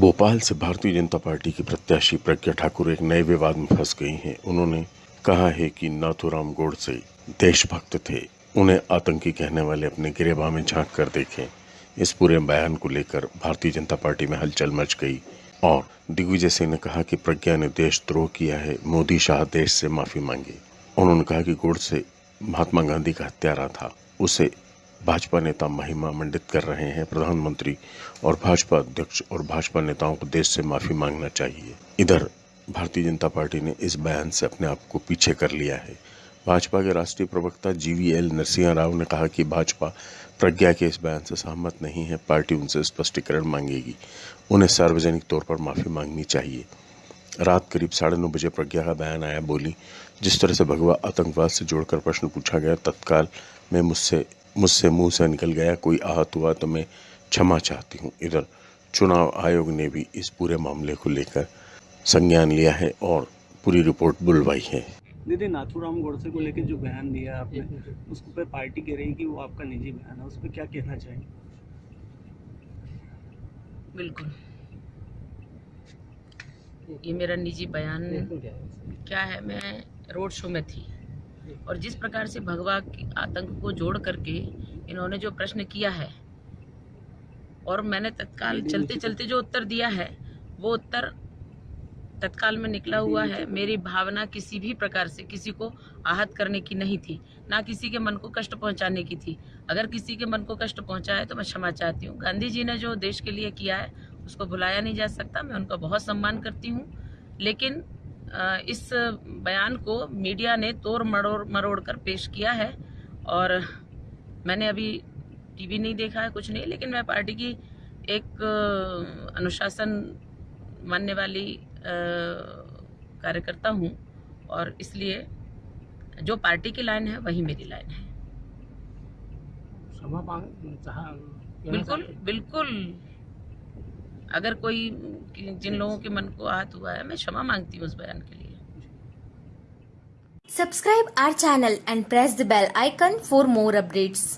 भोपाल से भारतीय जनता पार्टी की प्रत्याशी प्रज्ञा ठाकुर एक नए विवाद में फंस गई हैं। उन्होंने कहा है कि नाथूराम गोडसे देशभक्त थे। उन्हें आतंकी कहने वाले अपने गिरेबा में झाँक कर देखें। इस पूरे बयान को लेकर भारतीय जनता पार्टी में हलचल मच गई। और दिग्विजय सिंह ने कहा कि प्रज्ञा ने देशद्रोह किया है। मोदी शाह देश से माफ़ी मांगे। उन्होंने कहा कि गोडसे महात्मा गांधी का हत्यारा था। उसे भाजपा नेता महिमा मंडित कर रहे हैं प्रधानमंत्री और भाजपा अध्यक्ष और भाजपा नेताओं को देश से माफ़ी मांगना चाहिए। इधर, भारतीय जनता पार्टी ने इस बयान से अपने आप को पीछे कर लिया है। भाजपा के राष्ट्रीय प्रवक्ता जीवीएल नरसिंह राव ने कहा कि भाजपा प्रज्ञा के इस बयान से सहमत नहीं है, पार्टी उनसे स्पष्टीकरण मांगेगी। उन्हें सार्वजनिक तौर पर माफ़ी मांगनी चाहिए। रात करीब साढ़े नौ बजे प्रज्ञा का बयान आया बोली, जिस तरह से भगवा आतंकवाद से जोड़कर प्रश्न पूछा गया, तत्काल में मुझसे मुझसे मुँह से निकल गया कोई आहत हुआ तो मैं क्षमा चाहती हूँ। इधर चुनाव आयोग ने भी इस पूरे मामले को लेकर संज्ञान लिया है और पूरी रिपोर्ट बुलवाई है। दीदी नाथूराम गोडसे को लेकर जो बयान दिया आपने उसको पे पार्टी कह रही है कि वो आपका निजी बयान है उस पर क्या कहना चाहेंगे? बिल्कुल। ये मेरा निजी बयान क्या है? मैं रोड शो में थी। और जिस प्रकार से भगवा की आतंक को जोड़ करके इन्होंने जो प्रश्न किया है और मैंने तत्काल चलते चलते जो उत्तर दिया है वो उत्तर तत्काल में निकला हुआ है। मेरी भावना किसी भी प्रकार से किसी को आहत करने की नहीं थी ना किसी के मन को कष्ट पहुँचाने की थी। अगर किसी के मन को कष्ट पहुँचा है तो मैं क्षमा चाहती हूँ। गांधी जी ने जो देश के लिए किया है उसको भुलाया नहीं जा सकता। मैं उनका बहुत सम्मान करती हूँ। लेकिन इस बयान को मीडिया ने तोड़ मरोड़ मरोड़ कर पेश किया है और मैंने अभी टीवी नहीं देखा है कुछ नहीं लेकिन मैं पार्टी की एक अनुशासन मानने वाली कार्यकर्ता हूँ और इसलिए जो पार्टी की लाइन है वही मेरी लाइन है। बिल्कुल बिल्कुल। अगर कोई जिन लोगों के मन को आहत हुआ है मैं क्षमा मांगती हूँ उस बयान के लिए। Subscribe our channel and press the bell icon for more updates